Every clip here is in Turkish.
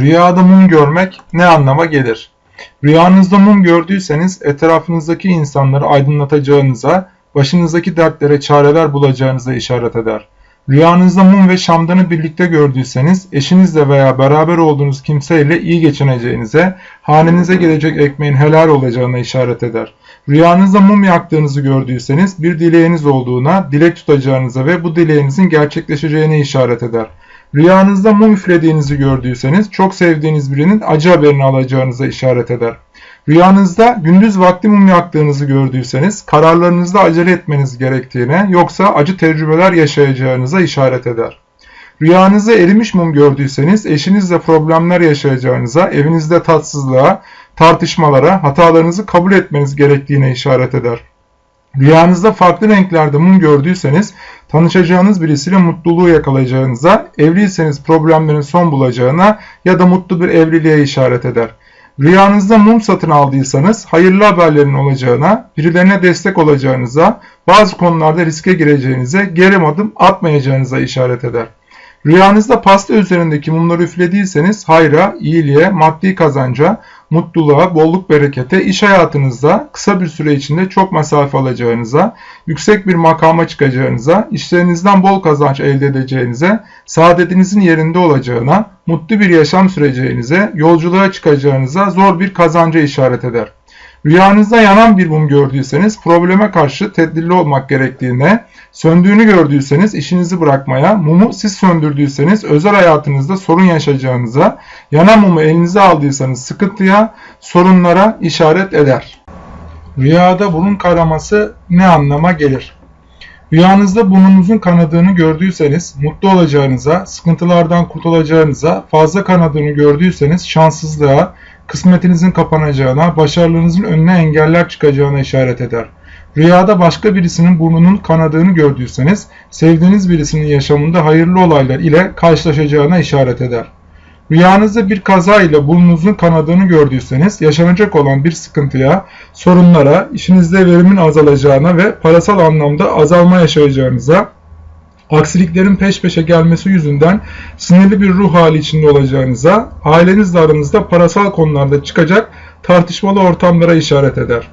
Rüyada mum görmek ne anlama gelir? Rüyanızda mum gördüyseniz etrafınızdaki insanları aydınlatacağınıza, başınızdaki dertlere çareler bulacağınıza işaret eder. Rüyanızda mum ve şamdanı birlikte gördüyseniz eşinizle veya beraber olduğunuz kimseyle iyi geçineceğinize, hanenize gelecek ekmeğin helal olacağına işaret eder. Rüyanızda mum yaktığınızı gördüyseniz bir dileğiniz olduğuna, dilek tutacağınıza ve bu dileğinizin gerçekleşeceğine işaret eder. Rüyanızda mum üflediğinizi gördüyseniz çok sevdiğiniz birinin acı haberini alacağınıza işaret eder. Rüyanızda gündüz vakti mum yaktığınızı gördüyseniz kararlarınızda acele etmeniz gerektiğine yoksa acı tecrübeler yaşayacağınıza işaret eder. Rüyanızda erimiş mum gördüyseniz eşinizle problemler yaşayacağınıza, evinizde tatsızlığa, tartışmalara, hatalarınızı kabul etmeniz gerektiğine işaret eder. Rüyanızda farklı renklerde mum gördüyseniz tanışacağınız birisiyle mutluluğu yakalayacağınıza, evliyseniz problemlerin son bulacağına ya da mutlu bir evliliğe işaret eder. Rüyanızda mum satın aldıysanız hayırlı haberlerin olacağına, birilerine destek olacağınıza, bazı konularda riske gireceğinize, geri adım atmayacağınıza işaret eder. Rüyanızda pasta üzerindeki mumları üflediyseniz hayra, iyiliğe, maddi kazanca, mutluluğa, bolluk berekete, iş hayatınızda kısa bir süre içinde çok mesafe alacağınıza, yüksek bir makama çıkacağınıza, işlerinizden bol kazanç elde edeceğinize, saadetinizin yerinde olacağına, mutlu bir yaşam süreceğinize, yolculuğa çıkacağınıza zor bir kazanca işaret eder. Rüyanızda yanan bir mum gördüyseniz probleme karşı tedbirli olmak gerektiğine, söndüğünü gördüyseniz işinizi bırakmaya, mumu siz söndürdüyseniz özel hayatınızda sorun yaşayacağınıza, yanan mumu elinize aldıysanız sıkıntıya, sorunlara işaret eder. Rüyada burun kanaması ne anlama gelir? Rüyanızda burnunuzun kanadığını gördüyseniz mutlu olacağınıza, sıkıntılardan kurtulacağınıza, fazla kanadığını gördüyseniz şanssızlığa, kısmetinizin kapanacağına, başarılarınızın önüne engeller çıkacağına işaret eder. Rüyada başka birisinin burnunun kanadığını gördüyseniz, sevdiğiniz birisinin yaşamında hayırlı olaylar ile karşılaşacağına işaret eder. Rüyanızda bir kaza ile burnunuzun kanadığını gördüyseniz, yaşanacak olan bir sıkıntıya, sorunlara, işinizde verimin azalacağına ve parasal anlamda azalma yaşayacağınıza, aksiliklerin peş peşe gelmesi yüzünden sinirli bir ruh hali içinde olacağınıza, ailenizle aranızda parasal konularda çıkacak tartışmalı ortamlara işaret eder.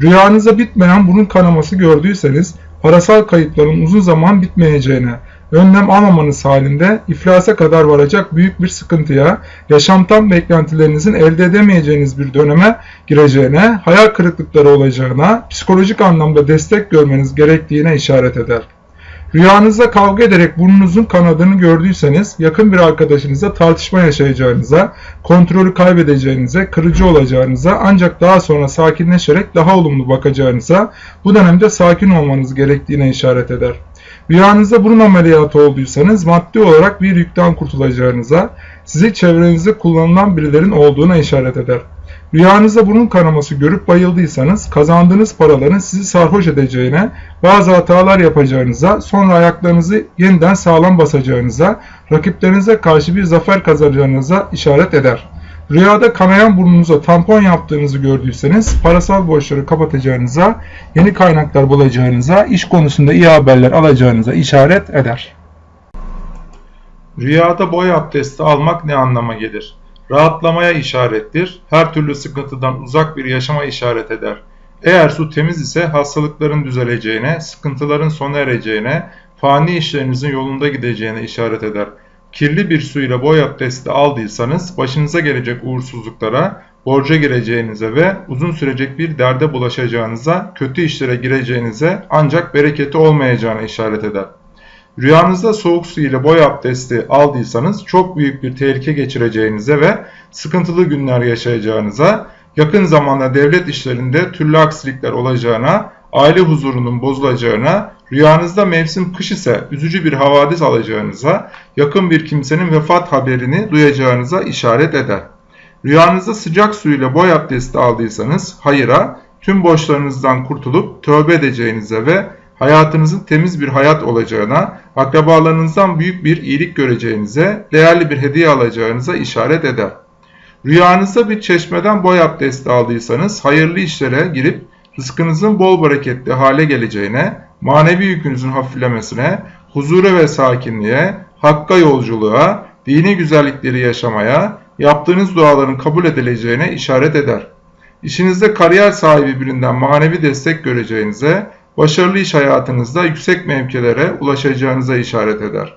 Rüyanızda bitmeyen burun kanaması gördüyseniz, parasal kayıpların uzun zaman bitmeyeceğine, önlem almamanız halinde iflasa kadar varacak büyük bir sıkıntıya, yaşamtan beklentilerinizin elde edemeyeceğiniz bir döneme gireceğine, hayal kırıklıkları olacağına, psikolojik anlamda destek görmeniz gerektiğine işaret eder. Rüyanızda kavga ederek burnunuzun kanadını gördüyseniz yakın bir arkadaşınıza tartışma yaşayacağınıza, kontrolü kaybedeceğinize, kırıcı olacağınıza ancak daha sonra sakinleşerek daha olumlu bakacağınıza, bu dönemde sakin olmanız gerektiğine işaret eder. Rüyanızda burun ameliyatı olduysanız maddi olarak bir yükten kurtulacağınıza, sizi çevrenizde kullanılan birilerin olduğuna işaret eder. Rüyanızda burun kanaması görüp bayıldıysanız kazandığınız paraların sizi sarhoş edeceğine, bazı hatalar yapacağınıza, sonra ayaklarınızı yeniden sağlam basacağınıza, rakiplerinize karşı bir zafer kazanacağınıza işaret eder. Rüyada kanayan burnunuza tampon yaptığınızı gördüyseniz parasal borçları kapatacağınıza, yeni kaynaklar bulacağınıza, iş konusunda iyi haberler alacağınıza işaret eder. Rüyada boy abdesti almak ne anlama gelir? Rahatlamaya işarettir, her türlü sıkıntıdan uzak bir yaşama işaret eder. Eğer su temiz ise hastalıkların düzeleceğine, sıkıntıların sona ereceğine, fani işlerinizin yolunda gideceğine işaret eder. Kirli bir su ile boy abdesti aldıysanız başınıza gelecek uğursuzluklara, borca gireceğinize ve uzun sürecek bir derde bulaşacağınıza, kötü işlere gireceğinize ancak bereketi olmayacağına işaret eder. Rüyanızda soğuk su ile boy abdesti aldıysanız çok büyük bir tehlike geçireceğinize ve sıkıntılı günler yaşayacağınıza, yakın zamanda devlet işlerinde türlü aksilikler olacağına, aile huzurunun bozulacağına, rüyanızda mevsim kış ise üzücü bir havadis alacağınıza, yakın bir kimsenin vefat haberini duyacağınıza işaret eder. Rüyanızda sıcak su ile boy abdesti aldıysanız hayıra, tüm borçlarınızdan kurtulup tövbe edeceğinize ve hayatınızın temiz bir hayat olacağına, akrabalarınızdan büyük bir iyilik göreceğinize, değerli bir hediye alacağınıza işaret eder. Rüyanızda bir çeşmeden boy abdesti aldıysanız hayırlı işlere girip rızkınızın bol bereketli hale geleceğine, manevi yükünüzün hafiflemesine, huzura ve sakinliğe, hakka yolculuğa, dini güzellikleri yaşamaya, yaptığınız duaların kabul edileceğine işaret eder. İşinizde kariyer sahibi birinden manevi destek göreceğinize, başarılı iş hayatınızda yüksek mevkilere ulaşacağınıza işaret eder.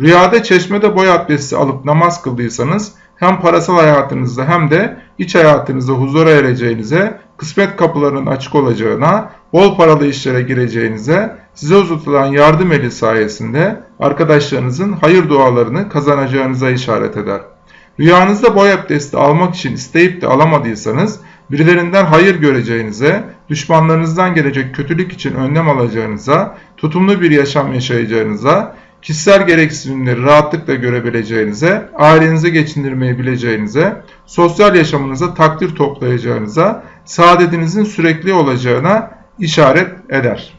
Rüyada çeşmede boy abdesti alıp namaz kıldıysanız hem parasal hayatınızda hem de iç hayatınızda huzura ereceğinize, kısmet kapılarının açık olacağına, bol paralı işlere gireceğinize, size uzatılan yardım eli sayesinde arkadaşlarınızın hayır dualarını kazanacağınıza işaret eder. Rüyanızda boy abdesti almak için isteyip de alamadıysanız, birilerinden hayır göreceğinize, düşmanlarınızdan gelecek kötülük için önlem alacağınıza, tutumlu bir yaşam yaşayacağınıza, kişisel gereksinimleri rahatlıkla görebileceğinize, ailenizi geçindirmeyi bileceğinize, sosyal yaşamınıza takdir toplayacağınıza, saadetinizin sürekli olacağına işaret eder.